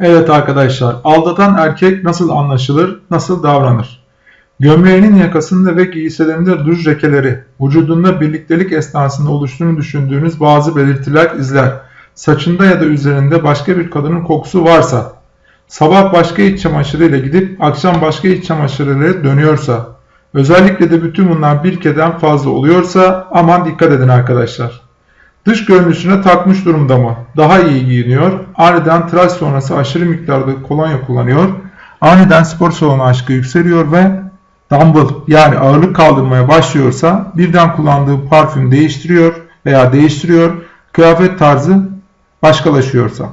Evet arkadaşlar, aldatan erkek nasıl anlaşılır, nasıl davranır? Gömleğinin yakasında ve giysilerinde duş lekeleri, vücudunda birliktelik esnasında oluştuğunu düşündüğünüz bazı belirtiler izler. Saçında ya da üzerinde başka bir kadının kokusu varsa, sabah başka iç çamaşırıyla gidip akşam başka iç çamaşırıyla dönüyorsa, özellikle de bütün bunlar bir kereden fazla oluyorsa aman dikkat edin arkadaşlar. Dış görünüşüne takmış durumda mı? Daha iyi giyiniyor. Aniden tıraş sonrası aşırı miktarda kolonya kullanıyor. Aniden spor salonu aşkı yükseliyor ve dumbbell yani ağırlık kaldırmaya başlıyorsa birden kullandığı parfüm değiştiriyor veya değiştiriyor. Kıyafet tarzı başkalaşıyorsa.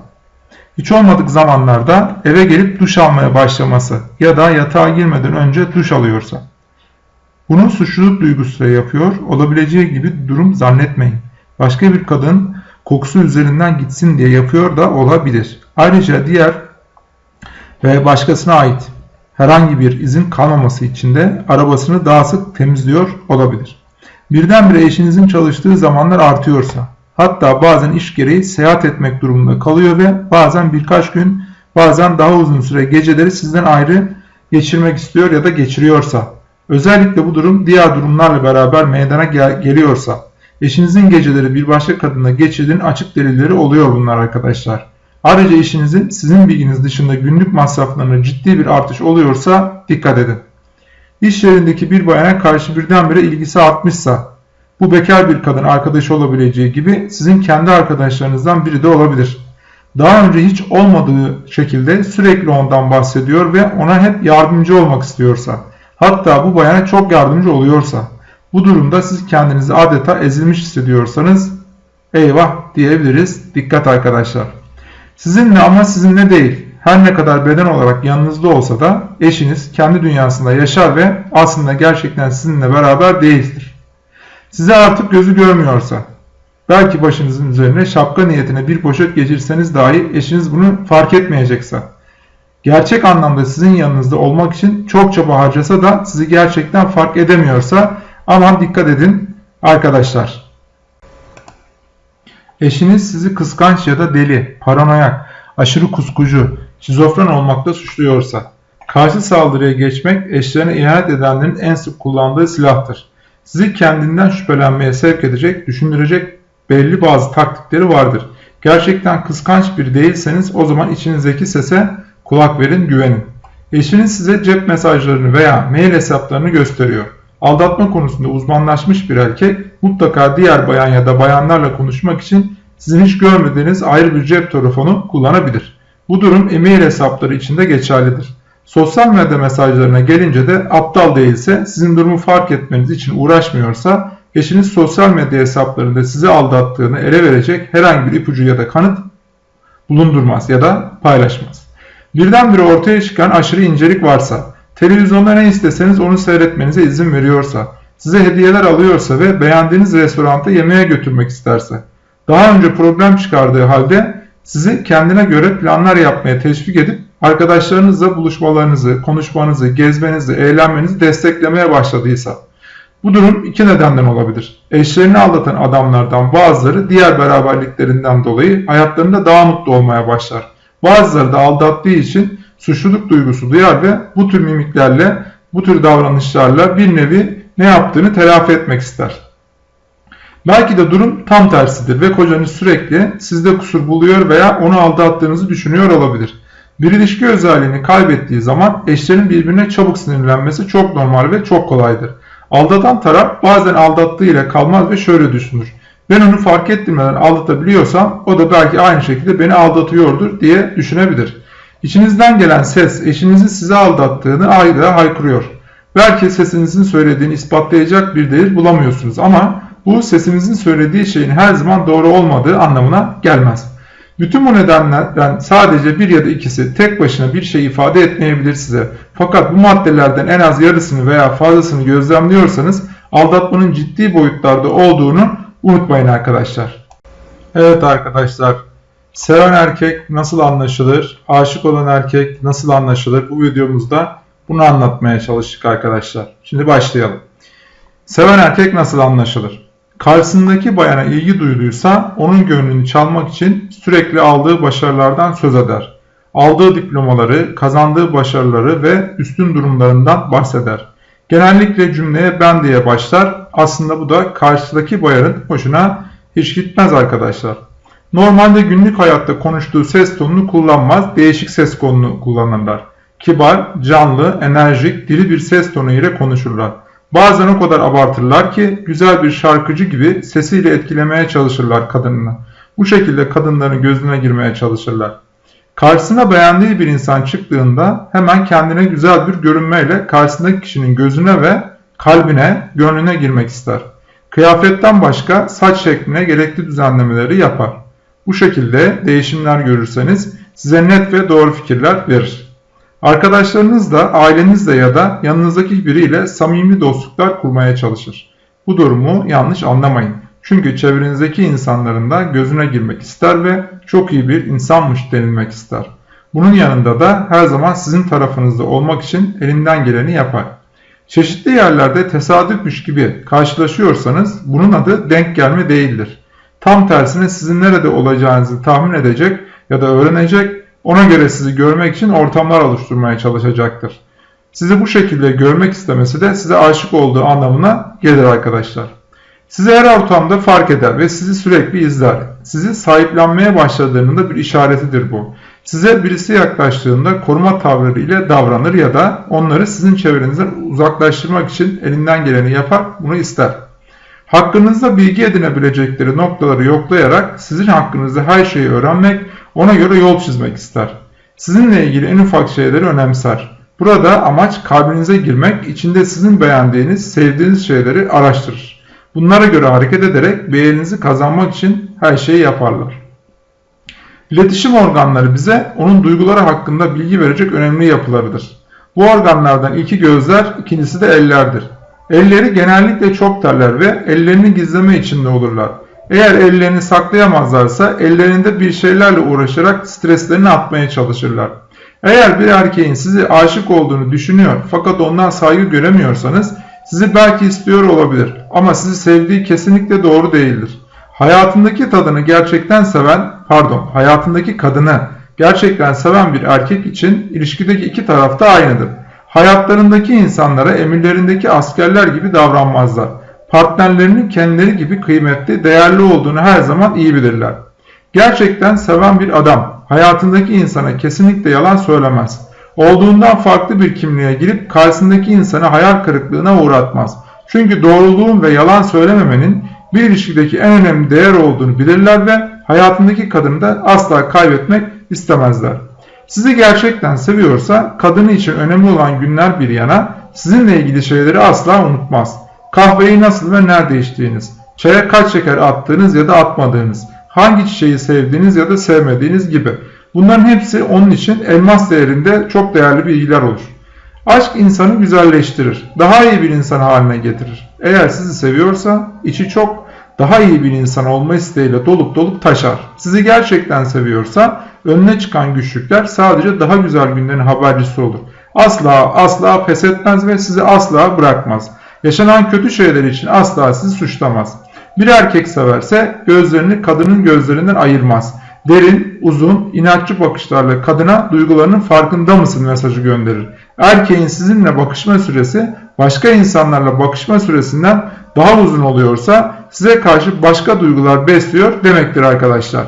Hiç olmadık zamanlarda eve gelip duş almaya başlaması ya da yatağa girmeden önce duş alıyorsa. Bunu suçluluk duygusuyla yapıyor olabileceği gibi durum zannetmeyin başka bir kadın kokusu üzerinden gitsin diye yapıyor da olabilir. Ayrıca diğer ve başkasına ait herhangi bir izin kalmaması için de arabasını daha sık temizliyor olabilir. Birdenbire eşinizin çalıştığı zamanlar artıyorsa, hatta bazen iş gereği seyahat etmek durumunda kalıyor ve bazen birkaç gün, bazen daha uzun süre geceleri sizden ayrı geçirmek istiyor ya da geçiriyorsa, özellikle bu durum diğer durumlarla beraber meydana gel geliyorsa, Eşinizin geceleri bir başka kadınla geçirdiğin açık delilleri oluyor bunlar arkadaşlar. Ayrıca eşinizin sizin bilginiz dışında günlük masraflarına ciddi bir artış oluyorsa dikkat edin. İş yerindeki bir bayana karşı birdenbire ilgisi artmışsa, bu bekar bir kadın arkadaşı olabileceği gibi sizin kendi arkadaşlarınızdan biri de olabilir. Daha önce hiç olmadığı şekilde sürekli ondan bahsediyor ve ona hep yardımcı olmak istiyorsa, hatta bu bayana çok yardımcı oluyorsa, bu durumda siz kendinizi adeta ezilmiş hissediyorsanız eyvah diyebiliriz. Dikkat arkadaşlar. Sizinle ama sizinle değil. Her ne kadar beden olarak yanınızda olsa da eşiniz kendi dünyasında yaşar ve aslında gerçekten sizinle beraber değildir. Size artık gözü görmüyorsa, belki başınızın üzerine şapka niyetine bir poşet geçirseniz dahi eşiniz bunu fark etmeyecekse, gerçek anlamda sizin yanınızda olmak için çok çaba harcasa da sizi gerçekten fark edemiyorsa Aman dikkat edin arkadaşlar. Eşiniz sizi kıskanç ya da deli, paranoyak, aşırı kuskucu, şizofren olmakta suçluyorsa, karşı saldırıya geçmek eşlerine ihanet edenlerin en sık kullandığı silahtır. Sizi kendinden şüphelenmeye sevk edecek, düşündürecek belli bazı taktikleri vardır. Gerçekten kıskanç bir değilseniz o zaman içinizdeki sese kulak verin, güvenin. Eşiniz size cep mesajlarını veya mail hesaplarını gösteriyor. Aldatma konusunda uzmanlaşmış bir erkek mutlaka diğer bayan ya da bayanlarla konuşmak için sizin hiç görmediğiniz ayrı bir cep telefonu kullanabilir. Bu durum e-mail hesapları için de geçerlidir. Sosyal medya mesajlarına gelince de aptal değilse, sizin durumu fark etmeniz için uğraşmıyorsa, eşiniz sosyal medya hesaplarında sizi aldattığını ele verecek herhangi bir ipucu ya da kanıt bulundurmaz ya da paylaşmaz. Birdenbire ortaya çıkan aşırı incelik varsa, Televizyonda ne isteseniz onu seyretmenize izin veriyorsa, size hediyeler alıyorsa ve beğendiğiniz restoranta yemeğe götürmek isterse, daha önce problem çıkardığı halde sizi kendine göre planlar yapmaya teşvik edip arkadaşlarınızla buluşmalarınızı, konuşmanızı, gezmenizi, eğlenmenizi desteklemeye başladıysa, bu durum iki nedenden olabilir. Eşlerini aldatan adamlardan bazıları diğer beraberliklerinden dolayı hayatlarında daha mutlu olmaya başlar. Bazıları da aldattığı için suçluluk duygusu duyar ve bu tür mimiklerle, bu tür davranışlarla bir nevi ne yaptığını telafi etmek ister. Belki de durum tam tersidir ve kocanız sürekli sizde kusur buluyor veya onu aldattığınızı düşünüyor olabilir. Bir ilişki özelliğini kaybettiği zaman eşlerin birbirine çabuk sinirlenmesi çok normal ve çok kolaydır. Aldatan taraf bazen aldattığı ile kalmaz ve şöyle düşünür. Ben onu fark ettirmeden aldatabiliyorsam o da belki aynı şekilde beni aldatıyordur diye düşünebilir. İçinizden gelen ses eşinizin size aldattığını ayda haykırıyor. Belki sesinizin söylediğini ispatlayacak bir delil bulamıyorsunuz ama bu sesinizin söylediği şeyin her zaman doğru olmadığı anlamına gelmez. Bütün bu nedenlerden sadece bir ya da ikisi tek başına bir şey ifade etmeyebilir size. Fakat bu maddelerden en az yarısını veya fazlasını gözlemliyorsanız aldatmanın ciddi boyutlarda olduğunu unutmayın arkadaşlar. Evet arkadaşlar Seven erkek nasıl anlaşılır? Aşık olan erkek nasıl anlaşılır? Bu videomuzda bunu anlatmaya çalıştık arkadaşlar. Şimdi başlayalım. Seven erkek nasıl anlaşılır? Karşısındaki bayana ilgi duyduysa onun gönlünü çalmak için sürekli aldığı başarılardan söz eder. aldığı diplomaları, kazandığı başarıları ve üstün durumlarından bahseder. Genellikle cümleye ben diye başlar. Aslında bu da karşıdaki bayanın hoşuna hiç gitmez arkadaşlar. Normalde günlük hayatta konuştuğu ses tonunu kullanmaz, değişik ses tonunu kullanırlar. Kibar, canlı, enerjik, diri bir ses tonu ile konuşurlar. Bazen o kadar abartırlar ki güzel bir şarkıcı gibi sesiyle etkilemeye çalışırlar kadınını. Bu şekilde kadınların gözüne girmeye çalışırlar. Karşısına beğendiği bir insan çıktığında hemen kendine güzel bir görünmeyle karşısındaki kişinin gözüne ve kalbine, gönlüne girmek ister. Kıyafetten başka saç şekline gerekli düzenlemeleri yapar. Bu şekilde değişimler görürseniz size net ve doğru fikirler verir. Arkadaşlarınızla, ailenizle ya da yanınızdaki biriyle samimi dostluklar kurmaya çalışır. Bu durumu yanlış anlamayın. Çünkü çevrenizdeki insanların da gözüne girmek ister ve çok iyi bir insanmış denilmek ister. Bunun yanında da her zaman sizin tarafınızda olmak için elinden geleni yapar. Çeşitli yerlerde tesadüfmüş gibi karşılaşıyorsanız bunun adı denk gelme değildir. Tam tersine sizin nerede olacağınızı tahmin edecek ya da öğrenecek, ona göre sizi görmek için ortamlar oluşturmaya çalışacaktır. Sizi bu şekilde görmek istemesi de size aşık olduğu anlamına gelir arkadaşlar. Sizi her ortamda fark eder ve sizi sürekli izler. Sizi sahiplenmeye başladığının da bir işaretidir bu. Size birisi yaklaştığında koruma tavırları ile davranır ya da onları sizin çevrenizden uzaklaştırmak için elinden geleni yapar, bunu ister. Hakkınızda bilgi edinebilecekleri noktaları yoklayarak sizin hakkınızda her şeyi öğrenmek, ona göre yol çizmek ister. Sizinle ilgili en ufak şeyleri önemser. Burada amaç kalbinize girmek, içinde sizin beğendiğiniz, sevdiğiniz şeyleri araştırır. Bunlara göre hareket ederek beğeninizi kazanmak için her şeyi yaparlar. İletişim organları bize onun duyguları hakkında bilgi verecek önemli yapılarıdır. Bu organlardan ilki gözler, ikincisi de ellerdir. Elleri genellikle çok terler ve ellerini gizleme içinde olurlar. Eğer ellerini saklayamazlarsa ellerinde bir şeylerle uğraşarak streslerini atmaya çalışırlar. Eğer bir erkeğin sizi aşık olduğunu düşünüyor fakat ondan saygı göremiyorsanız sizi belki istiyor olabilir ama sizi sevdiği kesinlikle doğru değildir. Hayatındaki tadını gerçekten seven, pardon, hayatındaki kadını gerçekten seven bir erkek için ilişkideki iki taraf da aynıdır. Hayatlarındaki insanlara emirlerindeki askerler gibi davranmazlar. Partnerlerinin kendileri gibi kıymetli, değerli olduğunu her zaman iyi bilirler. Gerçekten seven bir adam hayatındaki insana kesinlikle yalan söylemez. Olduğundan farklı bir kimliğe girip karşısındaki insanı hayal kırıklığına uğratmaz. Çünkü doğruluğun ve yalan söylememenin bir ilişkideki en önemli değer olduğunu bilirler ve hayatındaki kadını da asla kaybetmek istemezler. Sizi gerçekten seviyorsa kadını için önemli olan günler bir yana sizinle ilgili şeyleri asla unutmaz. Kahveyi nasıl ve nerede içtiğiniz, çaya kaç şeker attığınız ya da atmadığınız, hangi çiçeği sevdiğiniz ya da sevmediğiniz gibi. Bunların hepsi onun için elmas değerinde çok değerli bilgiler olur. Aşk insanı güzelleştirir, daha iyi bir insan haline getirir. Eğer sizi seviyorsa içi çok daha iyi bir insan olma isteğiyle dolup dolup taşar. Sizi gerçekten seviyorsa önüne çıkan güçlükler sadece daha güzel günlerin habercisi olur. Asla asla pes etmez ve sizi asla bırakmaz. Yaşanan kötü şeyler için asla sizi suçlamaz. Bir erkek severse gözlerini kadının gözlerinden ayırmaz. Derin, uzun, inatçı bakışlarla kadına duygularının farkında mısın mesajı gönderir. Erkeğin sizinle bakışma süresi başka insanlarla bakışma süresinden daha uzun oluyorsa size karşı başka duygular besliyor demektir arkadaşlar.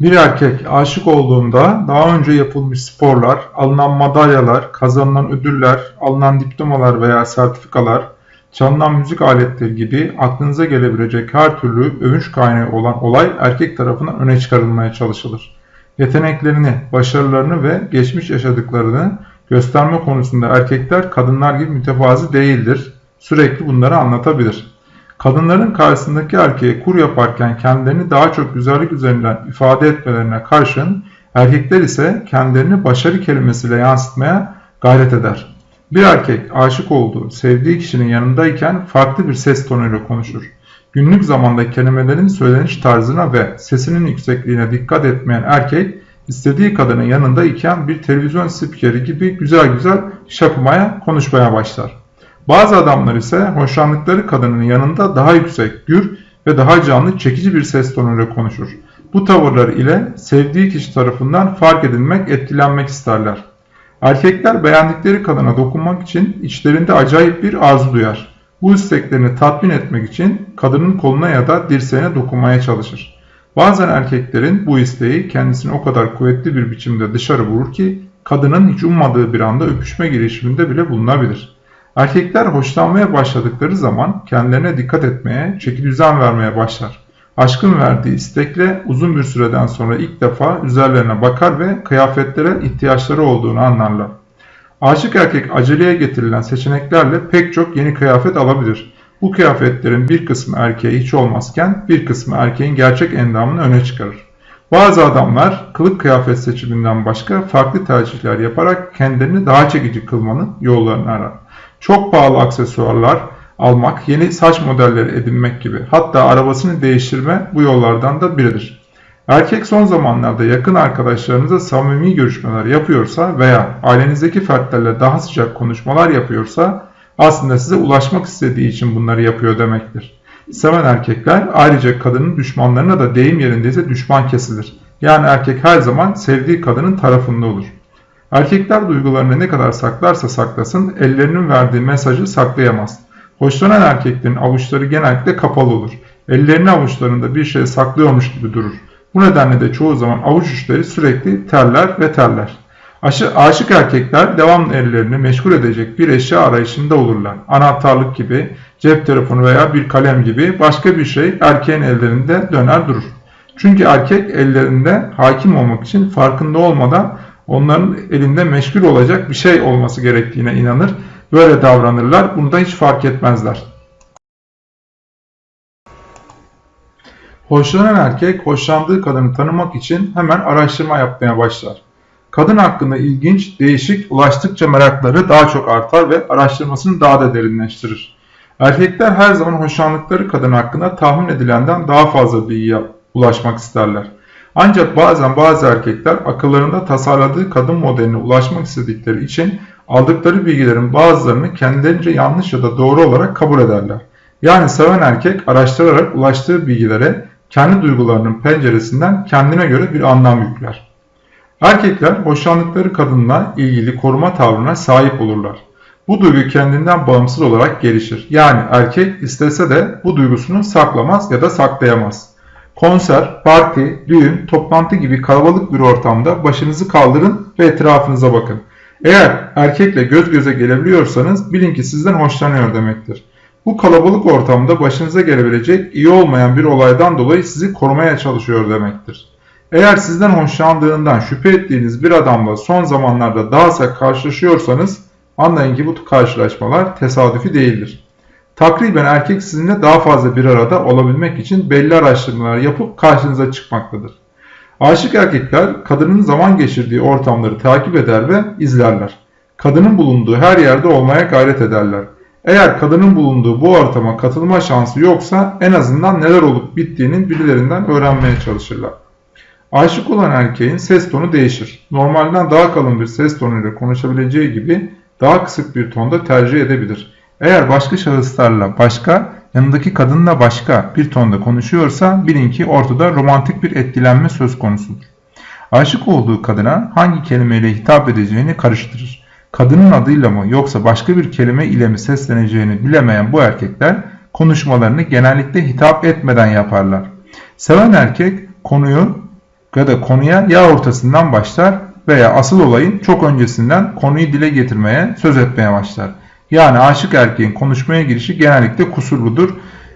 Bir erkek aşık olduğunda daha önce yapılmış sporlar, alınan madalyalar, kazanılan ödüller, alınan diplomalar veya sertifikalar, çalınan müzik aletleri gibi aklınıza gelebilecek her türlü övünç kaynağı olan olay erkek tarafından öne çıkarılmaya çalışılır. Yeteneklerini, başarılarını ve geçmiş yaşadıklarını gösterme konusunda erkekler kadınlar gibi mütevazi değildir. Sürekli bunları anlatabilir. Kadınların karşısındaki erkeğe kur yaparken kendilerini daha çok güzellik üzerinden ifade etmelerine karşın erkekler ise kendilerini başarı kelimesiyle yansıtmaya gayret eder. Bir erkek aşık olduğu, sevdiği kişinin yanındayken farklı bir ses tonuyla konuşur. Günlük zamanda kelimelerin söyleniş tarzına ve sesinin yüksekliğine dikkat etmeyen erkek, istediği kadının yanında iken bir televizyon spikeri gibi güzel güzel şapımaya, konuşmaya başlar. Bazı adamlar ise hoşlandıkları kadının yanında daha yüksek, gür ve daha canlı, çekici bir ses tonuyla konuşur. Bu tavırlar ile sevdiği kişi tarafından fark edilmek, etkilenmek isterler. Erkekler beğendikleri kadına dokunmak için içlerinde acayip bir arzu duyar. Bu isteklerini tatmin etmek için kadının koluna ya da dirseğine dokunmaya çalışır. Bazen erkeklerin bu isteği kendisini o kadar kuvvetli bir biçimde dışarı vurur ki kadının hiç ummadığı bir anda öpüşme girişiminde bile bulunabilir. Erkekler hoşlanmaya başladıkları zaman kendilerine dikkat etmeye, çeki düzen vermeye başlar. Aşkın verdiği istekle uzun bir süreden sonra ilk defa üzerlerine bakar ve kıyafetlere ihtiyaçları olduğunu anlarlar. Aşık erkek aceleye getirilen seçeneklerle pek çok yeni kıyafet alabilir. Bu kıyafetlerin bir kısmı erkeğe hiç olmazken bir kısmı erkeğin gerçek endamını öne çıkarır. Bazı adamlar kılık kıyafet seçiminden başka farklı tercihler yaparak kendilerini daha çekici kılmanın yollarını arar. Çok pahalı aksesuarlar almak, yeni saç modelleri edinmek gibi hatta arabasını değiştirme bu yollardan da biridir. Erkek son zamanlarda yakın arkadaşlarınızla samimi görüşmeler yapıyorsa veya ailenizdeki fertlerle daha sıcak konuşmalar yapıyorsa aslında size ulaşmak istediği için bunları yapıyor demektir. Seven erkekler ayrıca kadının düşmanlarına da deyim yerindeyse düşman kesilir. Yani erkek her zaman sevdiği kadının tarafında olur. Erkekler duygularını ne kadar saklarsa saklasın ellerinin verdiği mesajı saklayamaz. Hoşlanan erkeklerin avuçları genellikle kapalı olur. Ellerini avuçlarında bir şey saklıyormuş gibi durur. Bu nedenle de çoğu zaman avuç uçları sürekli terler ve terler. Aşı, aşık erkekler devamlı ellerini meşgul edecek bir eşya arayışında olurlar. Anahtarlık gibi, cep telefonu veya bir kalem gibi başka bir şey erkeğin ellerinde döner durur. Çünkü erkek ellerinde hakim olmak için farkında olmadan onların elinde meşgul olacak bir şey olması gerektiğine inanır. Böyle davranırlar. Bunu da hiç fark etmezler. Hoşlanan erkek hoşlandığı kadını tanımak için hemen araştırma yapmaya başlar. Kadın hakkında ilginç, değişik, ulaştıkça merakları daha çok artar ve araştırmasını daha da derinleştirir. Erkekler her zaman hoşlandıkları kadın hakkında tahmin edilenden daha fazla bilgiye ulaşmak isterler. Ancak bazen bazı erkekler akıllarında tasarladığı kadın modeline ulaşmak istedikleri için aldıkları bilgilerin bazılarını kendilerince yanlış ya da doğru olarak kabul ederler. Yani seven erkek araştırarak ulaştığı bilgilere kendi duygularının penceresinden kendine göre bir anlam yükler. Erkekler hoşlandıkları kadınla ilgili koruma tavrına sahip olurlar. Bu duygu kendinden bağımsız olarak gelişir. Yani erkek istese de bu duygusunu saklamaz ya da saklayamaz. Konser, parti, düğün, toplantı gibi kalabalık bir ortamda başınızı kaldırın ve etrafınıza bakın. Eğer erkekle göz göze gelebiliyorsanız bilin ki sizden hoşlanıyor demektir. Bu kalabalık ortamda başınıza gelebilecek iyi olmayan bir olaydan dolayı sizi korumaya çalışıyor demektir. Eğer sizden hoşlandığından şüphe ettiğiniz bir adamla son zamanlarda daha sık karşılaşıyorsanız anlayın ki bu karşılaşmalar tesadüfi değildir. Takriben erkek sizinle daha fazla bir arada olabilmek için belli araştırmalar yapıp karşınıza çıkmaktadır. Aşık erkekler kadının zaman geçirdiği ortamları takip eder ve izlerler. Kadının bulunduğu her yerde olmaya gayret ederler. Eğer kadının bulunduğu bu ortama katılma şansı yoksa en azından neler olup bittiğinin birilerinden öğrenmeye çalışırlar. Aşık olan erkeğin ses tonu değişir. Normalden daha kalın bir ses tonuyla konuşabileceği gibi daha kısık bir tonda tercih edebilir. Eğer başka şahıslarla başka, yanındaki kadınla başka bir tonda konuşuyorsa bilin ki ortada romantik bir etkilenme söz konusudur. Aşık olduğu kadına hangi kelimeyle hitap edeceğini karıştırır. Kadının adıyla mı yoksa başka bir kelime ile mi sesleneceğini bilemeyen bu erkekler konuşmalarını genellikle hitap etmeden yaparlar. Seven erkek konuyu ya da konuya ya ortasından başlar veya asıl olayın çok öncesinden konuyu dile getirmeye, söz etmeye başlar. Yani aşık erkeğin konuşmaya girişi genellikle kusurludur,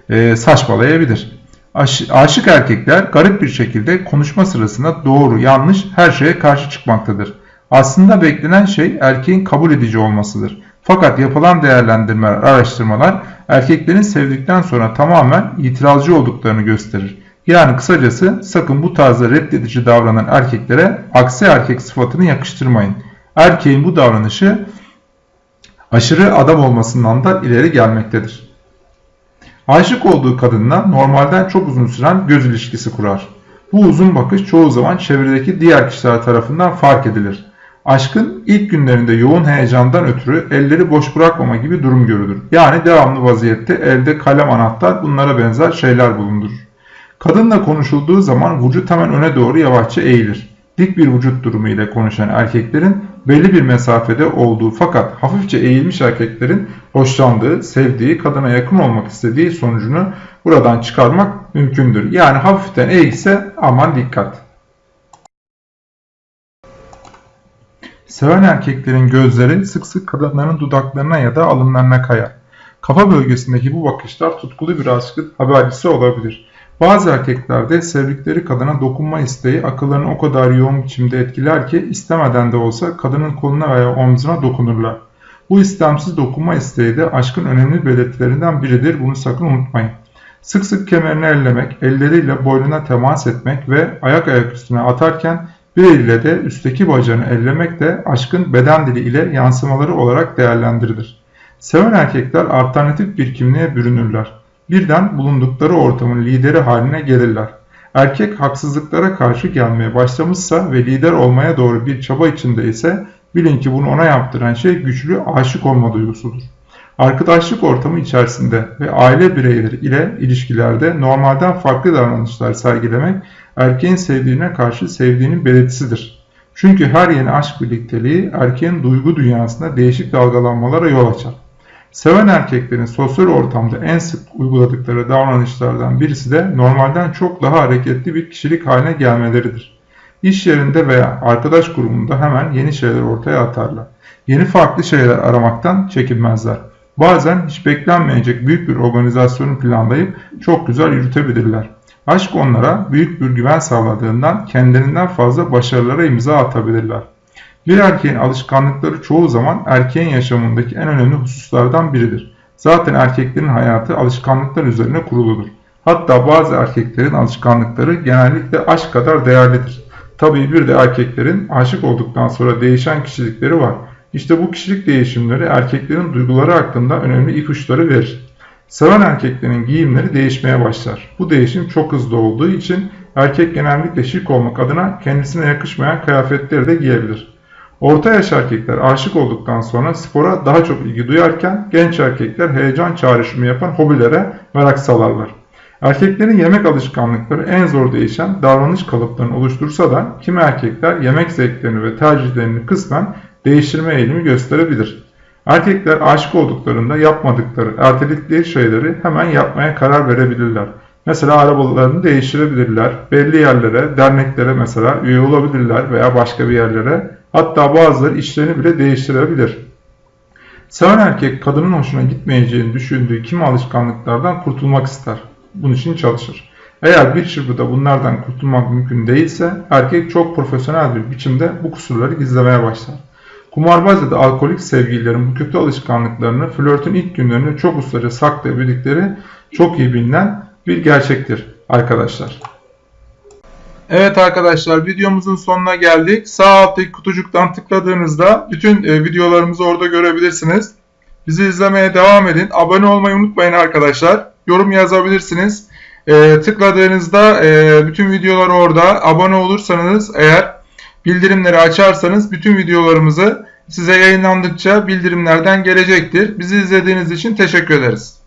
e, saçmalayabilir. Aş, aşık erkekler garip bir şekilde konuşma sırasında doğru, yanlış her şeye karşı çıkmaktadır. Aslında beklenen şey erkeğin kabul edici olmasıdır. Fakat yapılan değerlendirmeler, araştırmalar erkeklerin sevdikten sonra tamamen itirazcı olduklarını gösterir. Yani kısacası sakın bu tarzda reddedici davranan erkeklere aksi erkek sıfatını yakıştırmayın. Erkeğin bu davranışı aşırı adam olmasından da ileri gelmektedir. Aşık olduğu kadınla normalden çok uzun süren göz ilişkisi kurar. Bu uzun bakış çoğu zaman çevredeki diğer kişiler tarafından fark edilir. Aşkın ilk günlerinde yoğun heyecandan ötürü elleri boş bırakmama gibi durum görülür. Yani devamlı vaziyette elde kalem anahtar bunlara benzer şeyler bulundurur. Kadınla konuşulduğu zaman vücut hemen öne doğru yavaşça eğilir. Dik bir vücut durumu ile konuşan erkeklerin belli bir mesafede olduğu fakat hafifçe eğilmiş erkeklerin hoşlandığı, sevdiği, kadına yakın olmak istediği sonucunu buradan çıkarmak mümkündür. Yani hafiften eğilse aman dikkat. Seven erkeklerin gözleri sık sık kadınların dudaklarına ya da alınlarına kayar. Kafa bölgesindeki bu bakışlar tutkulu bir aşkın habercisi olabilir. Bazı erkeklerde sevdikleri kadına dokunma isteği akıllarını o kadar yoğun biçimde etkiler ki istemeden de olsa kadının koluna veya omzuna dokunurlar. Bu istemsiz dokunma isteği de aşkın önemli belirtilerinden biridir. Bunu sakın unutmayın. Sık sık kemerini ellemek, elleriyle boynuna temas etmek ve ayak ayak üstüne atarken bir eliyle de üstteki bacağını ellemek de aşkın beden dili ile yansımaları olarak değerlendirilir. Seven erkekler alternatif bir kimliğe bürünürler. Birden bulundukları ortamın lideri haline gelirler. Erkek haksızlıklara karşı gelmeye başlamışsa ve lider olmaya doğru bir çaba içinde ise bilin ki bunu ona yaptıran şey güçlü aşık olma duygusudur. Arkadaşlık ortamı içerisinde ve aile bireyleri ile ilişkilerde normalden farklı davranışlar sergilemek erkeğin sevdiğine karşı sevdiğinin belirtisidir. Çünkü her yeni aşk birlikteliği erkeğin duygu dünyasında değişik dalgalanmalara yol açar. Seven erkeklerin sosyal ortamda en sık uyguladıkları davranışlardan birisi de normalden çok daha hareketli bir kişilik haline gelmeleridir. İş yerinde veya arkadaş grubunda hemen yeni şeyler ortaya atarlar. Yeni farklı şeyler aramaktan çekinmezler. Bazen hiç beklenmeyecek büyük bir organizasyonu planlayıp çok güzel yürütebilirler. Aşk onlara büyük bir güven sağladığından kendilerinden fazla başarılara imza atabilirler. Bir erkeğin alışkanlıkları çoğu zaman erkeğin yaşamındaki en önemli hususlardan biridir. Zaten erkeklerin hayatı alışkanlıklar üzerine kuruludur. Hatta bazı erkeklerin alışkanlıkları genellikle aşk kadar değerlidir. Tabii bir de erkeklerin aşık olduktan sonra değişen kişilikleri var. İşte bu kişilik değişimleri erkeklerin duyguları hakkında önemli ipuçları verir. Seven erkeklerin giyimleri değişmeye başlar. Bu değişim çok hızlı olduğu için erkek genellikle şık olmak adına kendisine yakışmayan kıyafetleri de giyebilir. Orta yaş erkekler aşık olduktan sonra spora daha çok ilgi duyarken genç erkekler heyecan çağrışımı yapan hobilere merak salarlar. Erkeklerin yemek alışkanlıkları en zor değişen davranış kalıplarını oluştursa da kimi erkekler yemek zevklerini ve tercihlerini kısmen değiştirme eğilimi gösterebilir. Erkekler aşık olduklarında yapmadıkları, erteledikleri şeyleri hemen yapmaya karar verebilirler. Mesela arabalarını değiştirebilirler, belli yerlere, derneklere mesela üye olabilirler veya başka bir yerlere. Hatta bazıları işlerini bile değiştirebilir. Seven erkek kadının hoşuna gitmeyeceğini düşündüğü kimi alışkanlıklardan kurtulmak ister. Bunun için çalışır. Eğer bir çırpıda bunlardan kurtulmak mümkün değilse erkek çok profesyonel bir biçimde bu kusurları gizlemeye başlar. Kumarbaz ya da alkolik sevgililerin bu kötü alışkanlıklarını flörtün ilk günlerinde çok ustaca saklayabildikleri çok iyi bilinen bir gerçektir arkadaşlar. Evet arkadaşlar videomuzun sonuna geldik. Sağ alttaki kutucuktan tıkladığınızda bütün e, videolarımızı orada görebilirsiniz. Bizi izlemeye devam edin. Abone olmayı unutmayın arkadaşlar. Yorum yazabilirsiniz. E, tıkladığınızda e, bütün videolar orada. Abone olursanız eğer bildirimleri açarsanız bütün videolarımızı size yayınlandıkça bildirimlerden gelecektir. Bizi izlediğiniz için teşekkür ederiz.